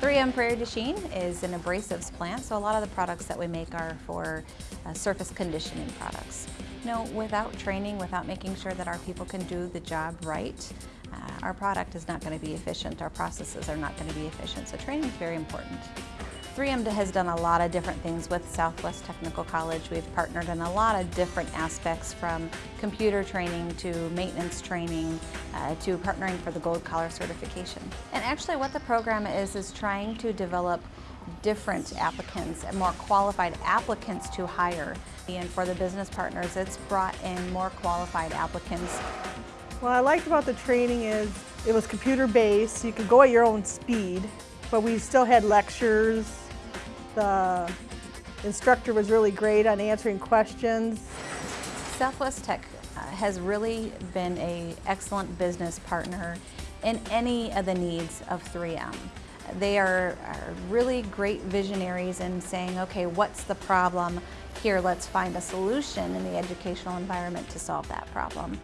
3M Prairie du is an abrasives plant, so a lot of the products that we make are for uh, surface conditioning products. You know, without training, without making sure that our people can do the job right, uh, our product is not going to be efficient, our processes are not going to be efficient, so training is very important. 3M has done a lot of different things with Southwest Technical College. We've partnered in a lot of different aspects from computer training to maintenance training uh, to partnering for the gold collar certification. And actually what the program is is trying to develop different applicants and more qualified applicants to hire. And for the business partners, it's brought in more qualified applicants. What I liked about the training is it was computer based, you could go at your own speed, but we still had lectures, the instructor was really great on answering questions. Southwest Tech uh, has really been an excellent business partner in any of the needs of 3M. They are, are, really great visionaries in saying, okay, what's the problem? Here, let's find a solution in the educational environment to solve that problem.